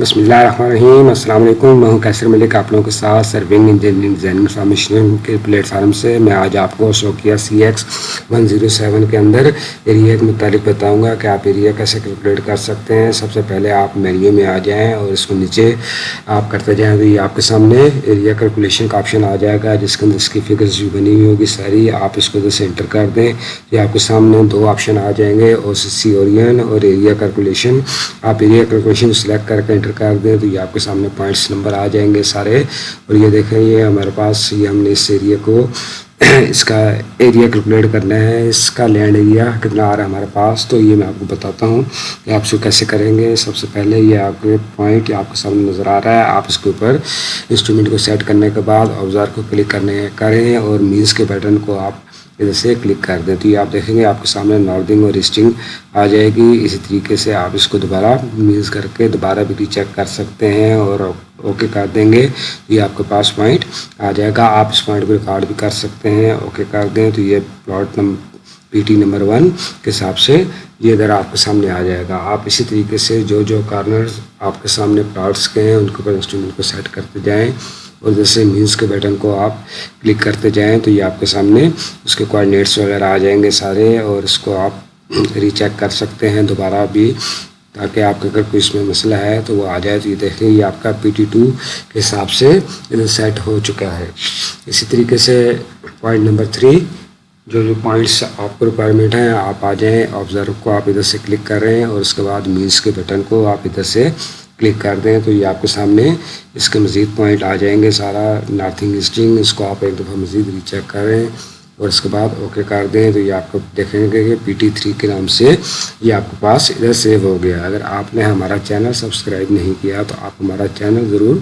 بسم اللہ الرحمن الرحیم السلام علیکم میں ہوں کیسر ملک. آپ لوگوں کے ساتھ سرونگ انجینئرنگ ڈیزائن انفارمیشن کے پلیٹ فارم سے میں آج آپ کو شوقیہ C X one zero seven کے اندر ایریا کے متعلق بتاؤں گا کہ آپ ایریا کیسے کیلکولیٹ کر سکتے ہیں. سب سے پہلے آپ مینیو میں آ جائیں اور اس کو نیچے آپ کرتے جائیں. تو یہ آپ کے سامنے ایریا کیلکولیشن کا آپشن آ جائے گا جس کے اندر اس کی فگرز بھی بنی ہوئی ہوگی ساری آپ اس کو ادھر سے انٹر کر دیں. یہ آپ کے سامنے دو آپشن آ جائیں گے. او سی سی اورین اور ایریا کیلکولیشن آپ ایریا کیلکولیشن سلیکٹ کر کے انٹر کر دیں تو یہ آپ کے سامنے پوائنٹس نمبر آ جائیں گے سارے۔ اور یہ دیکھیں، یہ ہمارے پاس، یہ ہم نے اس ایریا کو اس کا ایریا کیلکولیٹ کرنا ہے۔ اس کا لینڈ ایریا کتنا آ رہا ہے ہمارے پاس؟ تو یہ میں آپ کو بتاتا ہوں کہ آپ سے کیسے کریں گے۔ سب سے پہلے یہ آپ کے پوائنٹ آپ کے سامنے نظر آ رہا ہے۔ آپ اس کے اوپر انسٹرومنٹ کو سیٹ کرنے کے بعد اوزار کو کلک کرنے کریں اور مینس کے بٹن کو آپ ادھر سے کلک کر دیں تو یہ آپ دیکھیں گے آپ کے سامنے ناردنگ اور ایسٹنگ آ جائے گی۔ اسی طریقے سے آپ اس کو دوبارہ میز کر کے دوبارہ بھی چیک کر سکتے ہیں اور اوکے کر دیں گے۔ یہ آپ کے پاس پوائنٹ آ جائے گا۔ آپ اس پوائنٹ کو ریکارڈ بھی کر سکتے ہیں۔ اوکے کر دیں تو یہ plot number P T number one کے حساب سے یہ ادھر آپ کے سامنے آ جائے گا۔ آپ اسی طریقے سے جو جو کارنرز آپ کے سامنے پلاٹس کے ہیں، ان کے اوپر انسٹرومنٹ کو سیٹ کرتے جائیں۔ اور جیسے مینس کے بٹن کو آپ کلک کرتے جائیں تو یہ آپ کے سامنے اس کے کوآڈینیٹس وغیرہ آ جائیں گے سارے اور اس کو آپ ری چیک کر سکتے ہیں دوبارہ بھی تاکہ آپ کے اگر کوئی اس میں مسئلہ ہے تو وہ آ جائے تو یہ دیکھیں یہ آپ کا پی ٹی ٹو کے حساب سے سیٹ ہو چکا ہے۔ اسی طریقے سے پوائنٹ نمبر تھری جو جو پوائنٹس آپ کو ریکوائرمنٹ ہیں آپ آ جائیں آبزرو کو آپ ادھر سے کلک کر رہے ہیں اور اس کے بعد مینس کے بٹن کو آپ ادھر سے کلک کر دیں تو یہ آپ کے سامنے اس کے مزید پوائنٹ آ جائیں گے. سارا نارتھنگ اسٹنگ اس کو آپ ایک دفعہ مزید ری چیک کریں اور اس کے بعد اوکے کر دیں تو یہ آپ کو دیکھیں گے کہ پی ٹی تھری کے نام سے یہ آپ کے پاس ادھر سیو ہو گیا. اگر آپ نے ہمارا چینل سبسکرائب نہیں کیا تو آپ ہمارا چینل ضرور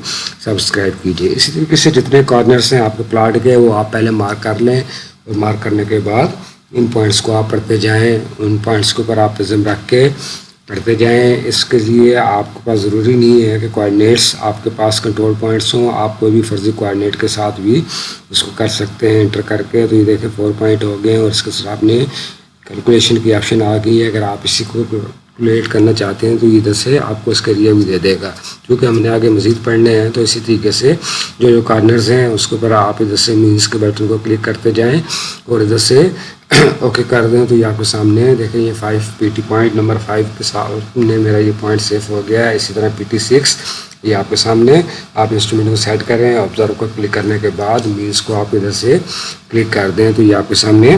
سبسکرائب کیجیے اسی طریقے سے جتنے کارنرس ہیں آپ کے پلاٹ کے وہ آپ پہلے مارک کر لیں اور مارک کرنے کے بعد ان پوائنٹس کو آپ پڑھتے جائیں. ان پوائنٹس کے اوپر آپ عزم رکھ کے پڑھتے جائیں، اس کے لیے آپ کے پاس ضروری نہیں ہے کہ کوآڈینیٹس آپ کے پاس کنٹرول پوائنٹس ہوں، آپ کوئی بھی فرضی کوآڈینیٹ کے ساتھ بھی اس کو کر سکتے ہیں انٹر کر کے۔ تو یہ دیکھیں فور پوائنٹ ہو گئے اور اس کے ساتھ آپ نے کیلکولیشن کی آپشن آ گئی ہے۔ اگر آپ اسی کو کیلکولیٹ کرنا چاہتے ہیں تو ادھر سے آپ کو اس کا ایریا بھی دے دے گا۔ کیونکہ ہم نے آگے مزید پڑھنے ہیں، تو اسی طریقے سے جو جو کارنرز ہیں، اس کے اوپر آپ ادھر سے مینس کے بٹن کو کلک کرتے جائیں اور ادھر سے اوکے، کر دیں تو یہ آپ کے سامنے دیکھیں، یہ five P T point number five کے ساتھ میرا یہ پوائنٹ سیف ہو گیا ہے۔ اسی طرح پی ٹی سکس یہ آپ کے سامنے آپ انسٹرومنٹ کو سیٹ کریں آبزرو کو کلک کرنے کے بعد مینس کو آپ ادھر سے کلک کر دیں۔ تو یہ آپ کے سامنے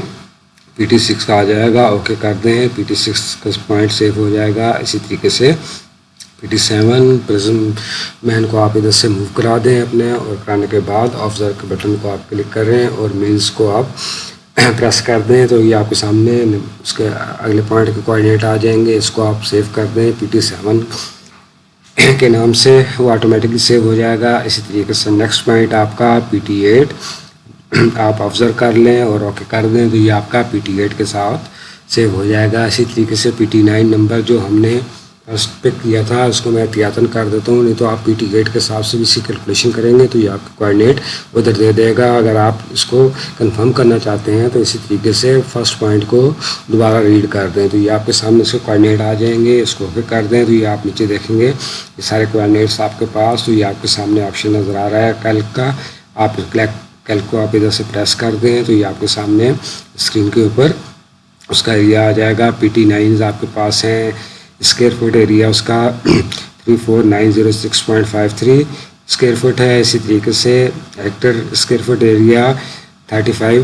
پی ٹی سکس کا آ جائے گا۔ اوکے، کر دیں۔ پی ٹی سکس کا پوائنٹ سیف ہو جائے گا۔ اسی طریقے سے پی ٹی سیون پرزم مین کو آپ ادھر سے موو کرا دیں اپنے، اور کرانے کے بعد آفزر کے بٹن کو آپ کلک کریں، اور مینس کو آپ پریس کر دیں تو یہ آپ کے سامنے اس کے اگلے پوائنٹ کے کوآڈینیٹ آ جائیں گے اس کو آپ سیو کر دیں پی ٹی سیون کے نام سے وہ آٹومیٹکلی سیو ہو جائے گا اسی طریقے سے نیکسٹ پوائنٹ آپ کا پی ٹی ایٹ آپ آبزرو کر لیں اور اوکے کر دیں تو یہ آپ کا پی ٹی ایٹ کے ساتھ سیو ہو جائے گا اسی طریقے سے پی ٹی نائن نمبر جو ہم نے فرسٹ پک کیا تھا، اس کو میں احتیاطن کر دیتا ہوں، نہیں تو آپ پی ٹی گیٹ کے حساب سے بھی اسی کیلکولیشن کریں گے، تو یہ آپ کا کوآڈینیٹ ادھر دے دے گا۔ اگر آپ اس کو کنفرم کرنا چاہتے ہیں، تو اسی طریقے سے فرسٹ پوائنٹ کو دوبارہ ریڈ کر دیں۔ تو یہ آپ کے سامنے اس کے کوآڈینیٹ آ جائیں گے، اس کو اوکے کر دیں۔ تو یہ آپ نیچے دیکھیں گے، یہ سارے کوآڈینیٹس آپ کے پاس۔ تو یہ آپ کے سامنے آپشن نظر آ رہا ہے کیلک کا۔ آپ کیلک کو آپ ادھر سے پریس کر دیں، تو یہ آپ کے سامنے اسکرین کے اوپر اس کا ایریا آ جائے گا۔ پی ٹی نائنز آپ کے پاس ہیں۔ اسکیئر فٹ ایریا اس کا three four nine zero six point five three square feet ہے اسی طریقے سے acre square feet area thirty five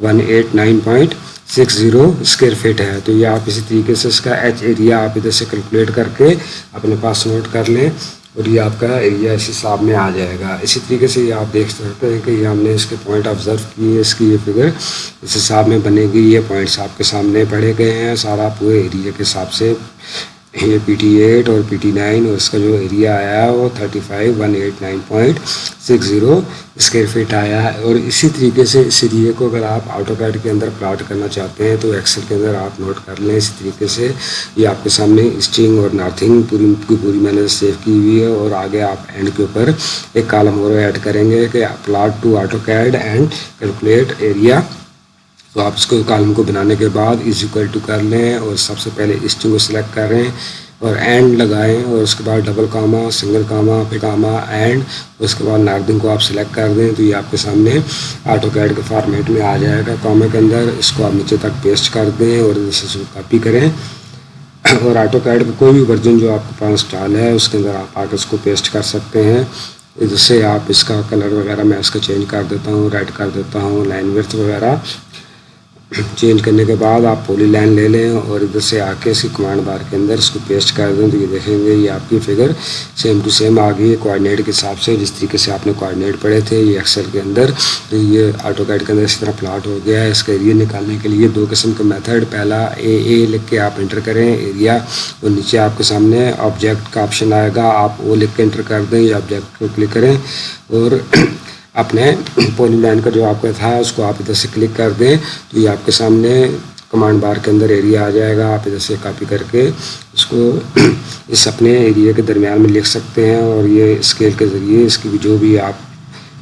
one eight nine point six zero square feet ہے تو یہ آپ اسی طریقے سے اس کا ایچ ایریا آپ ادھر سے کیلکولیٹ کر کے اپنے پاس نوٹ کر لیں اور یہ آپ کا ایریا اس حساب میں آ جائے گا اسی طریقے سے یہ آپ دیکھ سکتے ہیں کہ یہ ہم نے اس کے پوائنٹ آبزرو کیے اس کی یہ فگر اس حساب میں بنے گی یہ پوائنٹس آپ کے سامنے پڑھے گئے ہیں سارا پورے ایریا کے حساب سے یہ پی ٹی ایٹ اور پی ٹی نائن اور اس کا جو ایریا آیا ہے وہ thirty five one eight nine point six zero square foot آیا ہے اور اسی طریقے سے اس ایریے کو اگر آپ آٹو کیڈ کے اندر پلاٹ کرنا چاہتے ہیں تو ایکسل کے اندر آپ نوٹ کر لیں۔ اسی طریقے سے یہ آپ کے سامنے اسٹنگ اور نارتھنگ پوری کی پوری میں نے سیو کی ہوئی ہے اور آگے آپ اینڈ کے اوپر ایک کالم اور ایڈ کریں گے کہ plot to AutoCAD and calculate area تو آپ اس کو کالم کو بنانے کے بعد از اکول ٹو کر لیں اور سب سے پہلے اسٹنگ کو سلیکٹ کر رہے ہیں اور اینڈ لگائیں اور اس کے بعد ڈبل کاما سنگل کاما پھر کاما اینڈ اس کے بعد ناردنگ کو آپ سلیکٹ کر دیں تو یہ آپ کے سامنے آٹو کیڈ کے فارمیٹ میں آ جائے گا۔ کاما کے اندر اس کو آپ نیچے تک پیسٹ کر دیں اور اس کو کاپی کریں۔ اور آٹو کیڈ کا کوئی بھی ورژن جو آپ کے پاس انسٹال ہے اس کے اندر آپ آ کے اس کو پیسٹ کر سکتے ہیں۔ جس سے آپ اس کا کلر وغیرہ میں اس کا چینج کر دیتا ہوں ریڈ کر دیتا ہوں لائن ورتھ وغیرہ۔ چینج کرنے کے بعد آپ پولی لائن لے لیں اور ادھر سے آ کے اس کی کمانڈ بار کے اندر اس کو پیسٹ کر دیں تو یہ دیکھیں گے یہ آپ کی فگر سیم ٹو سیم آ گئی ہے کوآڈینیٹ کے حساب سے جس طریقے سے آپ نے کوآڈینیٹ پڑھے تھے یہ ایکسل کے اندر تو یہ آٹو کیڈ کے اندر اس طرح پلاٹ ہو گیا ہے اس کا ایریا نکالنے کے لیے دو قسم کا میتھڈ پہلا اے اے لکھ کے آپ انٹر کریں ایریا اور نیچے آپ کے سامنے آبجیکٹ کا آپشن آئے گا آپ وہ لکھ کے انٹر کر دیں یا آبجیکٹ کو کلک کریں اور اپنے پولی لائن کا جو آپ کا تھا، اس کو آپ ادھر سے کلک کر دیں تو یہ آپ کے سامنے کمانڈ بار کے اندر ایریا آ جائے گا، آپ ادھر سے کاپی کر کے اس کو اس اپنے ایریا کے درمیان میں لکھ سکتے ہیں اور یہ اسکیل کے ذریعے اس کی جو بھی آپ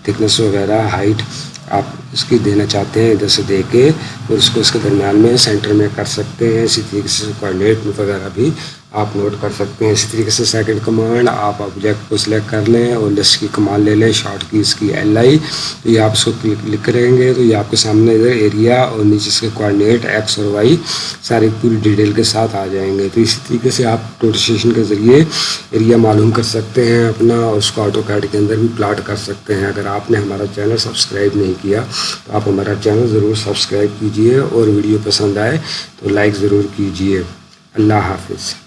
تھکنس وغیرہ ہائٹ آپ اس کی دینا چاہتے ہیں ادھر سے دے کے اور اس کو اس کے درمیان میں سینٹر میں کر سکتے ہیں، اسی طریقے سے کوآڈینیٹ وغیرہ بھی آپ نوٹ کر سکتے ہیں۔ اسی طریقے سے سیکنڈ کمانڈ آپ آبجیکٹ کو سلیکٹ کر لیں اور لسٹ کی کمانڈ لے لیں۔ شارٹ کی اس کی ایل آئی تو یہ آپ اس کو کلک کریں گے تو یہ آپ کے سامنے ادھر ایریا اور نیچے اس کے کوآڈینیٹ ایکس اور وائی ساری پوری ڈیٹیل کے ساتھ آ جائیں گے۔ تو اسی طریقے سے آپ نوٹیشن کے ذریعے ایریا معلوم کر سکتے ہیں اپنا اور اس کو آٹو کیڈ کے اندر بھی پلاٹ کر سکتے ہیں۔ اگر آپ نے ہمارا چینل سبسکرائب نہیں کیا تو آپ ہمارا چینل ضرور سبسکرائب کیجیے اور ویڈیو پسند آئے تو لائک ضرور کیجیے۔ اللہ حافظ۔